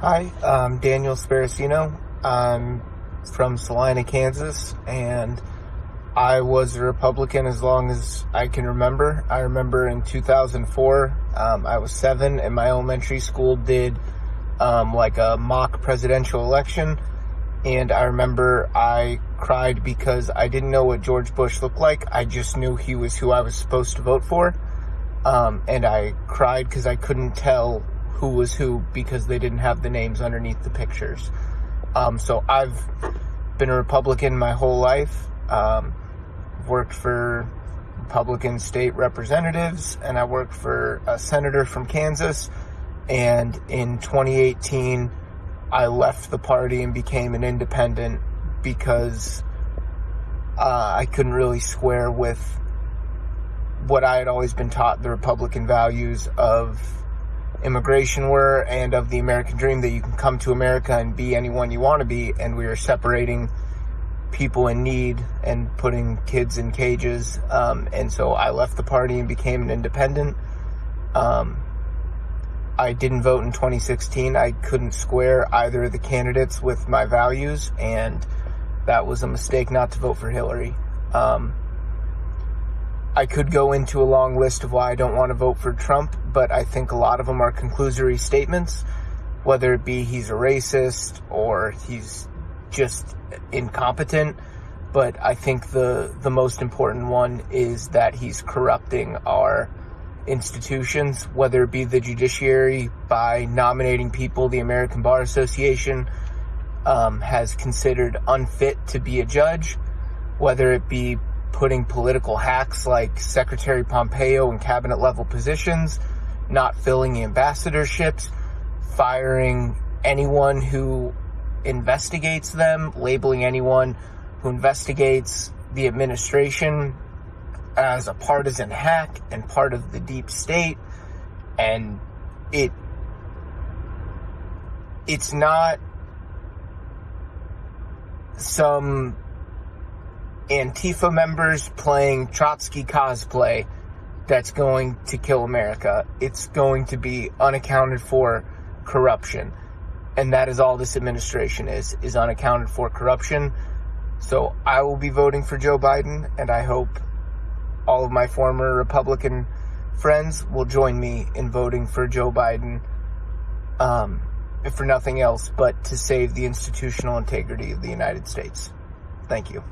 Hi, I'm Daniel Sparacino. I'm from Salina, Kansas, and I was a Republican as long as I can remember. I remember in 2004, um, I was seven, and my elementary school did um, like a mock presidential election. And I remember I cried because I didn't know what George Bush looked like. I just knew he was who I was supposed to vote for. Um, and I cried because I couldn't tell who was who because they didn't have the names underneath the pictures. Um, so I've been a Republican my whole life. Um, worked for Republican state representatives, and I worked for a senator from Kansas. And in 2018, I left the party and became an independent because uh, I couldn't really square with what I had always been taught the Republican values of immigration were and of the American dream that you can come to America and be anyone you want to be. And we are separating people in need and putting kids in cages. Um, and so I left the party and became an independent. Um, I didn't vote in 2016. I couldn't square either of the candidates with my values, and that was a mistake not to vote for Hillary. Um, I could go into a long list of why I don't want to vote for Trump, but I think a lot of them are conclusory statements, whether it be he's a racist or he's just incompetent. But I think the, the most important one is that he's corrupting our institutions, whether it be the judiciary by nominating people the American Bar Association um, has considered unfit to be a judge, whether it be putting political hacks like Secretary Pompeo in cabinet level positions, not filling ambassadorships, firing anyone who investigates them, labeling anyone who investigates the administration as a partisan hack and part of the deep state. And it it's not some Antifa members playing Trotsky cosplay that's going to kill America. It's going to be unaccounted for corruption. And that is all this administration is, is unaccounted for corruption. So I will be voting for Joe Biden, and I hope all of my former Republican friends will join me in voting for Joe Biden, um, if for nothing else but to save the institutional integrity of the United States. Thank you.